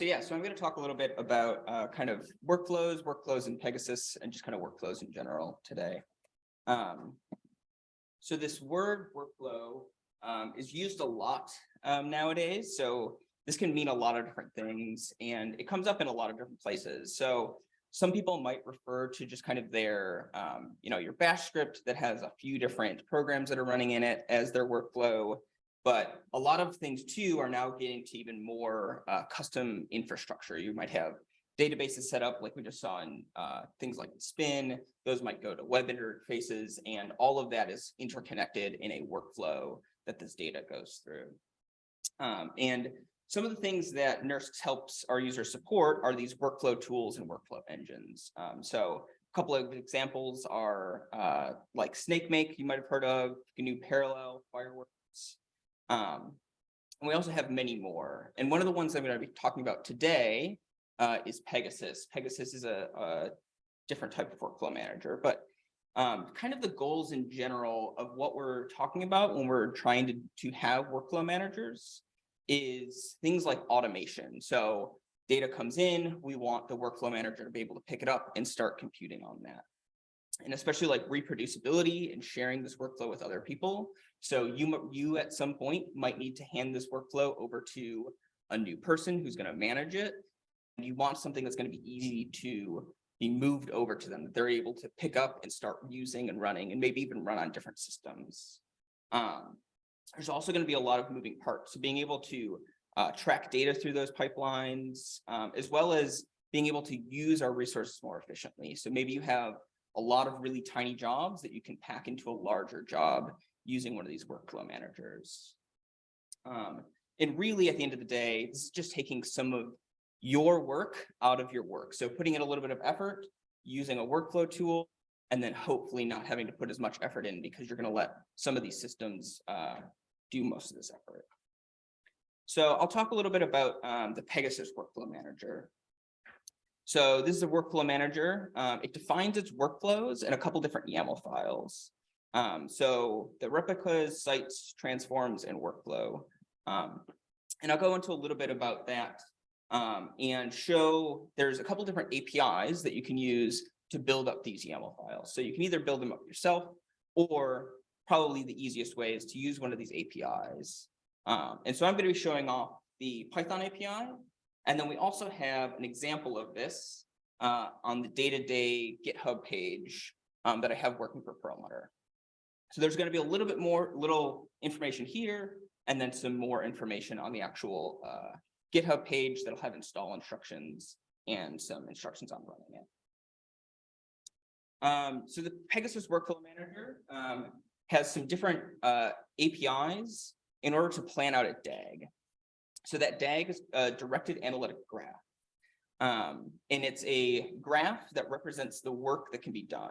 so yeah, so I'm going to talk a little bit about uh, kind of workflows, workflows in Pegasus, and just kind of workflows in general today. Um, so this word workflow um, is used a lot um, nowadays. So this can mean a lot of different things, and it comes up in a lot of different places. So some people might refer to just kind of their, um, you know, your bash script that has a few different programs that are running in it as their workflow. But a lot of things too are now getting to even more uh, custom infrastructure. You might have databases set up like we just saw in uh, things like Spin. Those might go to web interfaces and all of that is interconnected in a workflow that this data goes through. Um, and some of the things that NERSC helps our users support are these workflow tools and workflow engines. Um, so a couple of examples are uh, like SnakeMake, you might have heard of, GNU Parallel, Fireworks, um, and we also have many more. And one of the ones I'm going to be talking about today uh, is Pegasus. Pegasus is a, a, different type of workflow manager, but um, kind of the goals in general of what we're talking about when we're trying to, to have workflow managers is things like automation. So data comes in, we want the workflow manager to be able to pick it up and start computing on that and especially like reproducibility and sharing this workflow with other people. So you, you at some point might need to hand this workflow over to a new person who's going to manage it. And you want something that's going to be easy to be moved over to them, that they're able to pick up and start using and running and maybe even run on different systems. Um, there's also going to be a lot of moving parts. So being able to uh, track data through those pipelines, um, as well as being able to use our resources more efficiently. So maybe you have a lot of really tiny jobs that you can pack into a larger job using one of these workflow managers. Um, and really, at the end of the day, this is just taking some of your work out of your work. So putting in a little bit of effort, using a workflow tool, and then hopefully not having to put as much effort in because you're going to let some of these systems uh, do most of this effort. So I'll talk a little bit about um, the Pegasus Workflow Manager. So this is a workflow manager. Um, it defines its workflows in a couple different YAML files. Um, so the replicas, sites, transforms, and workflow. Um, and I'll go into a little bit about that um, and show there's a couple different APIs that you can use to build up these YAML files. So you can either build them up yourself or probably the easiest way is to use one of these APIs. Um, and so I'm going to be showing off the Python API and then we also have an example of this uh, on the day-to-day -day GitHub page um, that I have working for Perlmutter. So there's going to be a little bit more little information here, and then some more information on the actual uh, GitHub page that'll have install instructions and some instructions on running it. Um, so the Pegasus Workflow Manager um, has some different uh, APIs in order to plan out a DAG. So that DAG is a directed acyclic graph. Um, and it's a graph that represents the work that can be done.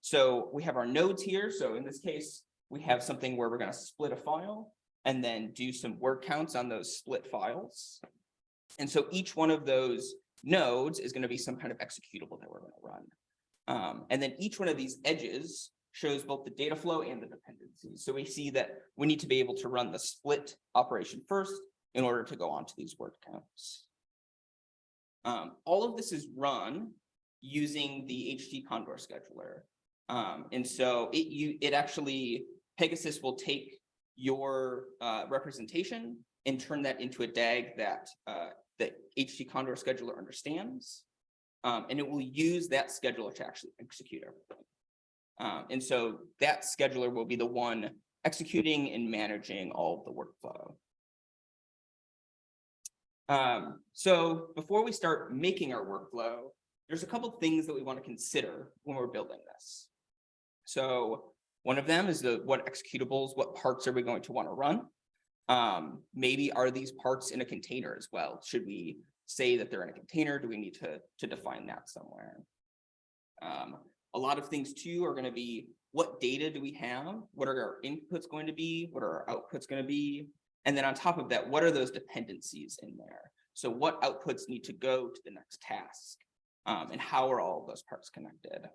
So we have our nodes here. So in this case, we have something where we're going to split a file and then do some word counts on those split files. And so each one of those nodes is going to be some kind of executable that we're going to run. Um, and then each one of these edges shows both the data flow and the dependencies. So we see that we need to be able to run the split operation first in order to go onto these word counts. Um, all of this is run using the HT Condor scheduler. Um, and so it, you, it actually, Pegasus will take your uh, representation and turn that into a DAG that uh, the HT Condor scheduler understands. Um, and it will use that scheduler to actually execute everything. Um, and so that scheduler will be the one executing and managing all of the workflow. Um, so before we start making our workflow, there's a couple things that we want to consider when we're building this. So one of them is the what executables, what parts are we going to want to run? Um, maybe are these parts in a container as well? Should we say that they're in a container? Do we need to, to define that somewhere? Um, a lot of things too are going to be what data do we have? What are our inputs going to be? What are our outputs going to be? And then on top of that, what are those dependencies in there? So what outputs need to go to the next task? Um, and how are all of those parts connected?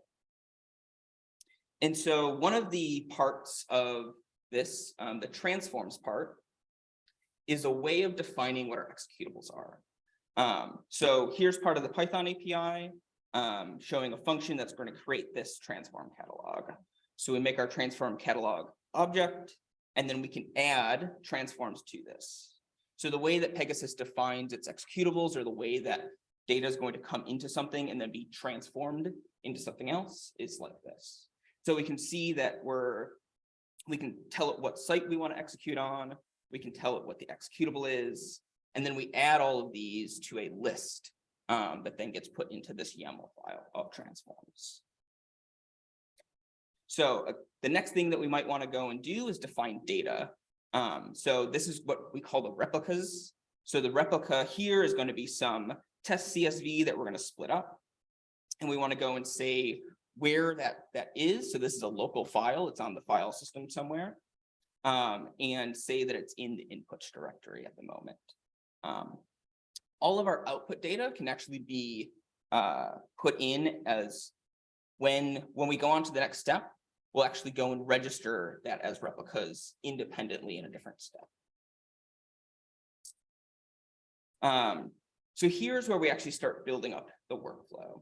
And so one of the parts of this, um, the transforms part, is a way of defining what our executables are. Um, so here's part of the Python API, um, showing a function that's going to create this transform catalog. So we make our transform catalog object, and then we can add transforms to this. So the way that Pegasus defines its executables or the way that data is going to come into something and then be transformed into something else is like this. So we can see that we're, we can tell it what site we want to execute on. We can tell it what the executable is. And then we add all of these to a list um, that then gets put into this YAML file of transforms. So uh, the next thing that we might want to go and do is define data. Um, so this is what we call the replicas. So the replica here is going to be some test CSV that we're going to split up. And we want to go and say where that, that is. So this is a local file. It's on the file system somewhere. Um, and say that it's in the inputs directory at the moment. Um, all of our output data can actually be uh, put in as when, when we go on to the next step, we'll actually go and register that as replicas independently in a different step. Um, so here's where we actually start building up the workflow.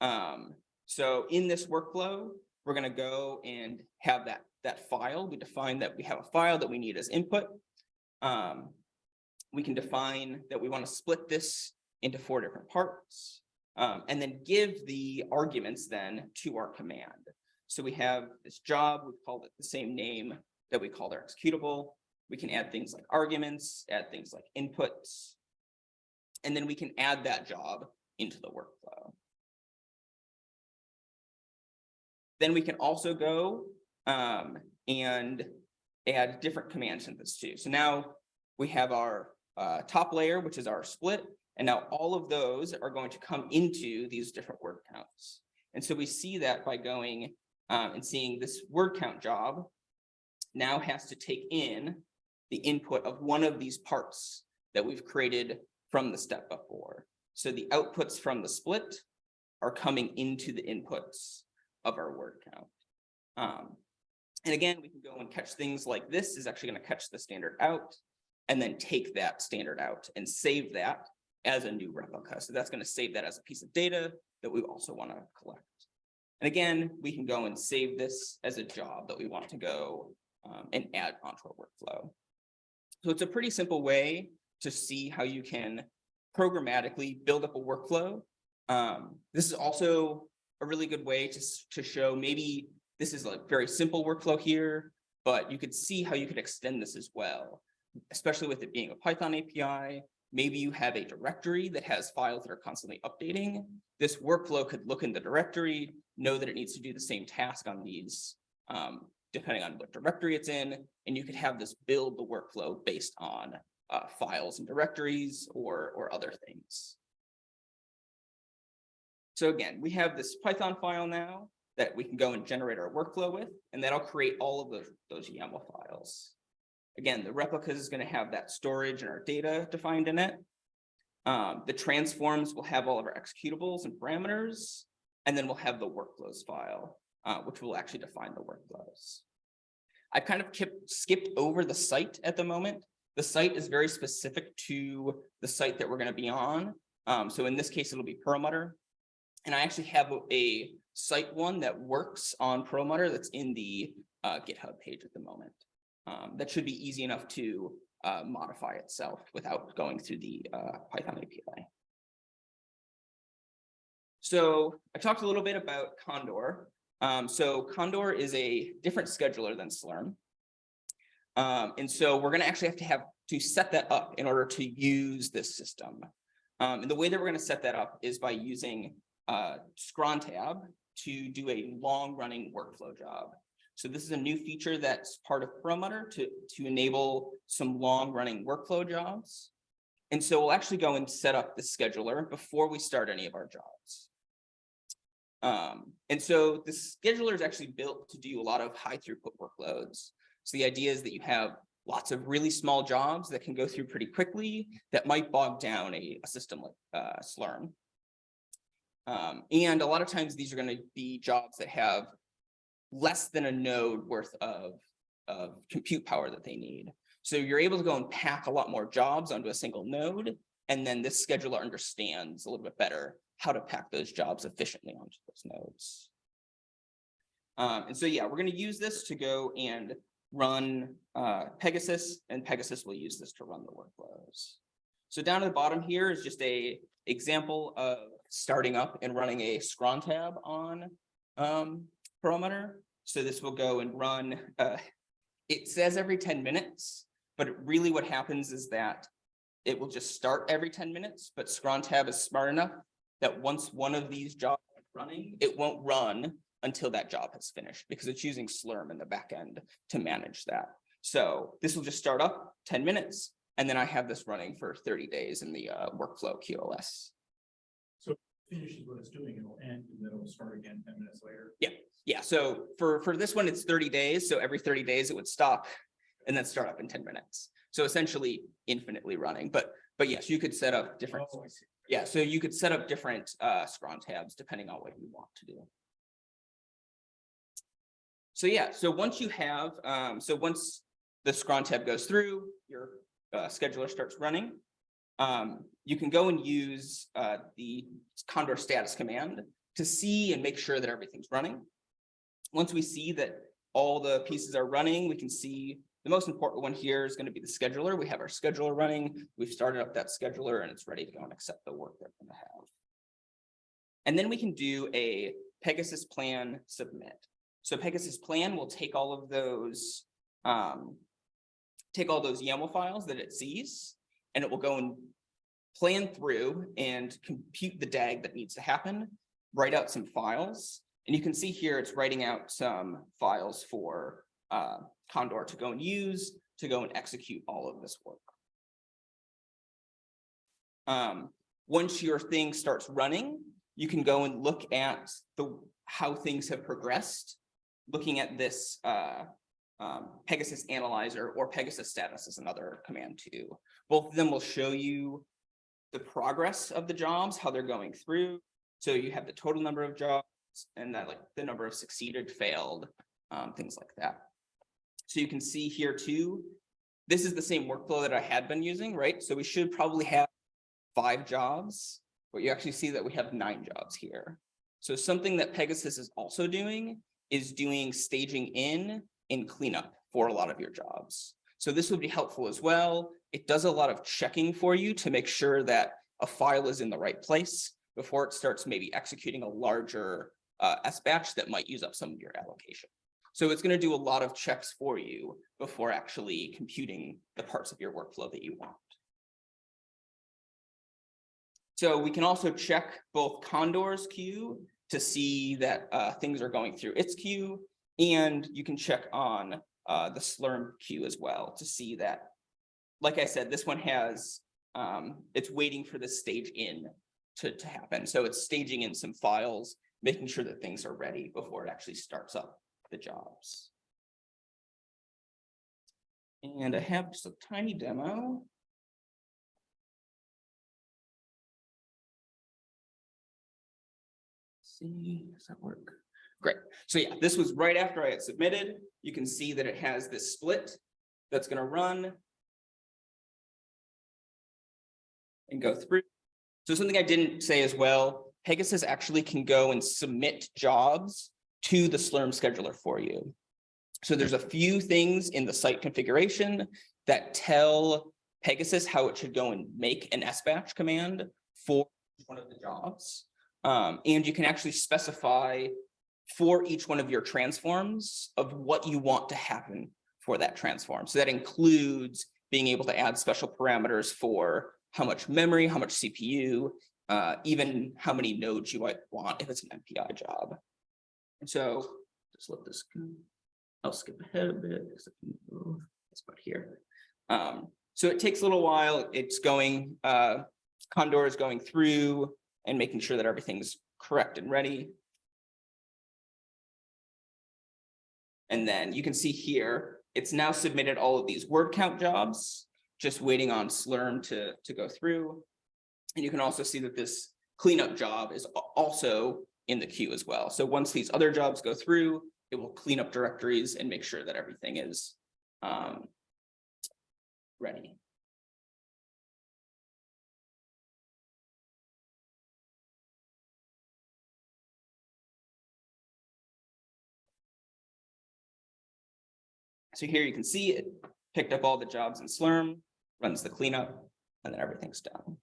Um, so in this workflow, we're going to go and have that, that file. We define that we have a file that we need as input. Um, we can define that we want to split this into four different parts um, and then give the arguments then to our command. So we have this job, we called it the same name that we called our executable. We can add things like arguments, add things like inputs, and then we can add that job into the workflow. Then we can also go um, and add different commands into this too. So now we have our uh, top layer, which is our split, and now all of those are going to come into these different word counts. And so we see that by going um, and seeing this word count job now has to take in the input of one of these parts that we've created from the step before. So the outputs from the split are coming into the inputs of our word count. Um, and again, we can go and catch things like this is actually going to catch the standard out and then take that standard out and save that as a new replica. So that's going to save that as a piece of data that we also want to collect. And again, we can go and save this as a job that we want to go um, and add onto our workflow. So it's a pretty simple way to see how you can programmatically build up a workflow. Um, this is also a really good way to, to show maybe this is a very simple workflow here, but you could see how you could extend this as well, especially with it being a Python API. Maybe you have a directory that has files that are constantly updating. This workflow could look in the directory, know that it needs to do the same task on these, um, depending on what directory it's in, and you could have this build the workflow based on uh, files and directories or, or other things. So again, we have this Python file now that we can go and generate our workflow with, and that'll create all of those, those YAML files. Again, the replicas is going to have that storage and our data defined in it. Um, the transforms will have all of our executables and parameters, and then we'll have the workflows file, uh, which will actually define the workflows. I kind of kept, skipped over the site at the moment. The site is very specific to the site that we're going to be on. Um, so in this case, it'll be Perlmutter. And I actually have a site one that works on Perlmutter that's in the uh, GitHub page at the moment. Um, that should be easy enough to uh, modify itself without going through the uh, Python API. So I talked a little bit about Condor. Um, so Condor is a different scheduler than Slurm. Um, and so we're going to actually have to have to set that up in order to use this system. Um, and the way that we're going to set that up is by using uh, Scrontab to do a long running workflow job. So this is a new feature that's part of Perlmutter to, to enable some long running workflow jobs. And so we'll actually go and set up the scheduler before we start any of our jobs. Um, and so the scheduler is actually built to do a lot of high throughput workloads. So the idea is that you have lots of really small jobs that can go through pretty quickly that might bog down a, a system like uh, Slurm. Um, and a lot of times these are going to be jobs that have less than a node worth of, of compute power that they need. So you're able to go and pack a lot more jobs onto a single node And then this scheduler understands a little bit better how to pack those jobs efficiently onto those nodes. Um, and so, yeah, we're gonna use this to go and run uh, Pegasus, and Pegasus will use this to run the workflows. So down at the bottom here is just a example of starting up and running a scron tab on um. So this will go and run, uh, it says every ten minutes, but really what happens is that it will just start every ten minutes, but scron tab is smart enough that once one of these jobs is running, it won't run until that job has finished because it's using Slurm in the back end to manage that. So this will just start up ten minutes and then I have this running for thirty days in the uh, workflow QoS. So finishes what it's doing, it'll end and then it'll start again ten minutes later. Yeah, yeah. so for, for this one, it's thirty days. So every thirty days it would stop and then start up in ten minutes. So essentially infinitely running, but, but yes, you could set up different, Oh. Yeah, so you could set up different uh, scron tabs depending on what you want to do. So yeah, so once you have, um, so once the scron tab goes through, your uh, scheduler starts running. Um, you can go and use uh, the Condor status command to see and make sure that everything's running. Once we see that all the pieces are running, we can see the most important one here is going to be the scheduler. We have our scheduler running. We've started up that scheduler and it's ready to go and accept the work they're going to have. And then we can do a Pegasus plan submit. So Pegasus plan will take all of those, um, take all those YAML files that it sees, and it will go and plan through and compute the DAG that needs to happen, write out some files. And you can see here, it's writing out some files for uh, Condor to go and use, to go and execute all of this work. Um, once your thing starts running, you can go and look at the, how things have progressed, looking at this uh, um, Pegasus Analyzer or Pegasus Status is another command too. Both of them will show you the progress of the jobs, how they're going through. So you have the total number of jobs and that like the number of succeeded, failed, um, things like that. So you can see here too, this is the same workflow that I had been using, right? So we should probably have five jobs, but you actually see that we have nine jobs here. So something that Pegasus is also doing is doing staging in and cleanup for a lot of your jobs. So this would be helpful as well. It does a lot of checking for you to make sure that a file is in the right place before it starts maybe executing a larger uh, S batch that might use up some of your allocation. So it's going to do a lot of checks for you before actually computing the parts of your workflow that you want. So we can also check both Condor's queue to see that uh, things are going through its queue, and you can check on uh, the Slurm queue as well to see that, like I said, this one has, um, it's waiting for the stage in to, to happen. So it's staging in some files, making sure that things are ready before it actually starts up the jobs. And I have just a tiny demo. See, does that work? Great. So yeah, this was right after I had submitted. You can see that it has this split that's going to run and go through. So something I didn't say as well, Pegasus actually can go and submit jobs to the Slurm scheduler for you. So there's a few things in the site configuration that tell Pegasus how it should go and make an SBatch command for one of the jobs. Um, and you can actually specify for each one of your transforms of what you want to happen for that transform. So that includes being able to add special parameters for how much memory, how much CPU, uh, even how many nodes you might want if it's an MPI job. So just let this go. I'll skip ahead a bit. because I can move This part here. Um, so it takes a little while. It's going, uh, Condor is going through and making sure that everything's correct and ready. And then you can see here, it's now submitted all of these word count jobs, just waiting on Slurm to, to go through. And you can also see that this cleanup job is also in the queue as well. So once these other jobs go through, it will clean up directories and make sure that everything is um, ready. So here you can see it picked up all the jobs in Slurm, runs the cleanup, and then everything's done.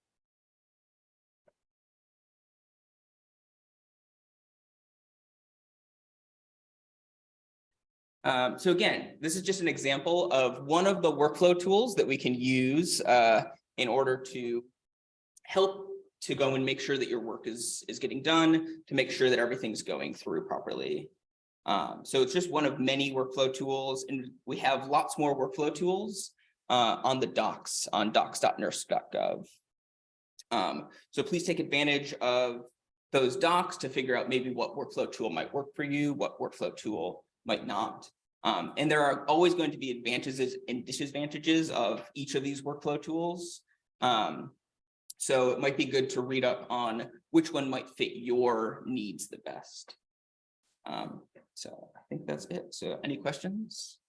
Um, so again, this is just an example of one of the workflow tools that we can use uh, in order to help to go and make sure that your work is is getting done, to make sure that everything's going through properly. Um, so it's just one of many workflow tools, and we have lots more workflow tools uh, on the docs on docs.nersc.gov. Um, so please take advantage of those docs to figure out maybe what workflow tool might work for you, what workflow tool might not. Um, and there are always going to be advantages and disadvantages of each of these workflow tools. Um, so it might be good to read up on which one might fit your needs the best. Um, so I think that's it. So any questions?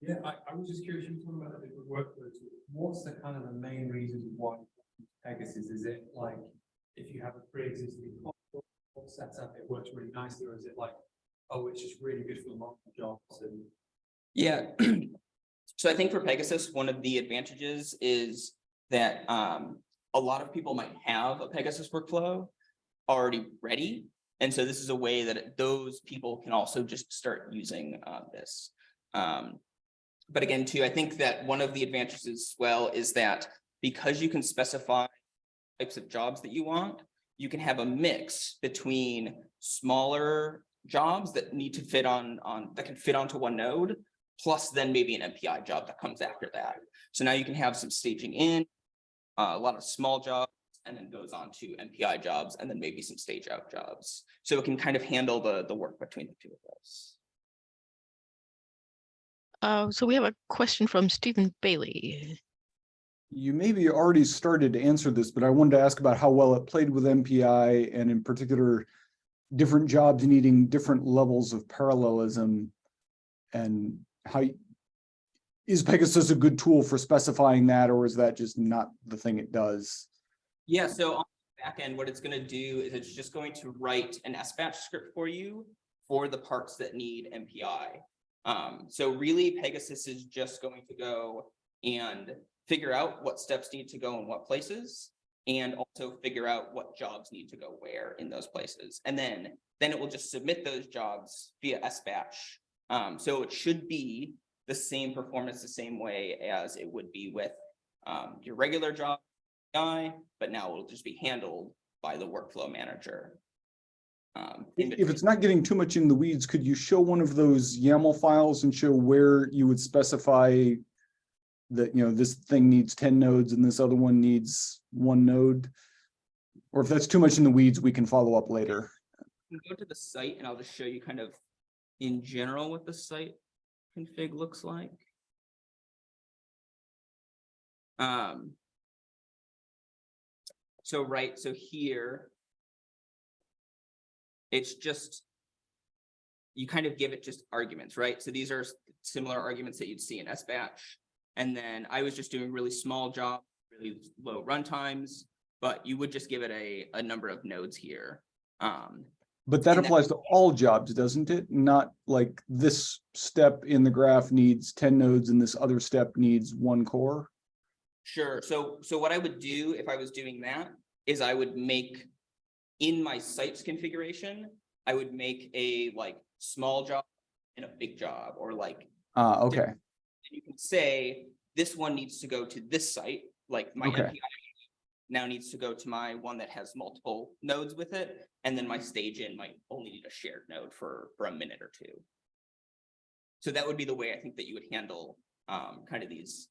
Yeah, I, I was just curious, you were talking about the different workflow tools. What's the kind of the main reasons why Pegasus? Is it like, if you have a pre-existing platform set up, it works really nicely, or is it like, oh, it's just really good for multiple jobs and? Yeah. So I think for Pegasus, one of the advantages is that um, a lot of people might have a Pegasus workflow already ready. And so this is a way that those people can also just start using uh, this. Um, but again, too, I think that one of the advantages as well is that because you can specify types of jobs that you want, you can have a mix between smaller jobs that need to fit on, on, that can fit onto one node, plus then maybe an MPI job that comes after that. So now you can have some staging in, uh, a lot of small jobs, and then goes on to MPI jobs, and then maybe some stage out jobs. So it can kind of handle the, the work between the two of those. Uh, so we have a question from Stephen Bailey. You maybe already started to answer this, but I wanted to ask about how well it played with MPI and in particular, different jobs needing different levels of parallelism and how is Pegasus a good tool for specifying that, or is that just not the thing it does? Yeah, so on the back end, what it's gonna do is it's just going to write an SBatch script for you for the parts that need MPI. Um, so really Pegasus is just going to go and figure out what steps need to go in what places. And also figure out what jobs need to go where in those places. And then, then it will just submit those jobs via SBatch. Um, so it should be the same performance, the same way as it would be with um, your regular job guy, but now it'll just be handled by the workflow manager. Um, If it's not getting too much in the weeds, could you show one of those YAML files and show where you would specify that, you know, this thing needs ten nodes and this other one needs one node? Or if that's too much in the weeds, we can follow up later. go to the site and I'll just show you kind of in general what the site config looks like. Um. So, right, so here. It's just. You kind of give it just arguments, right? So these are similar arguments that you'd see in SBatch. And then I was just doing really small jobs, really low runtimes, but you would just give it a, a number of nodes here. Um, But that And that- applies to all jobs, doesn't it? Not like this step in the graph needs ten nodes and this other step needs one core? Sure, so, so what I would do if I was doing that is I would make. In my sites configuration, I would make a like small job and a big job, or like. Ah, okay, You can say, this one needs to go to this site, like my Okay. MPI. Now needs to go to my one that has multiple nodes with it, and then my stage in might only need a shared node for, for a minute or two. So that would be the way I think that you would handle, um, kind of these,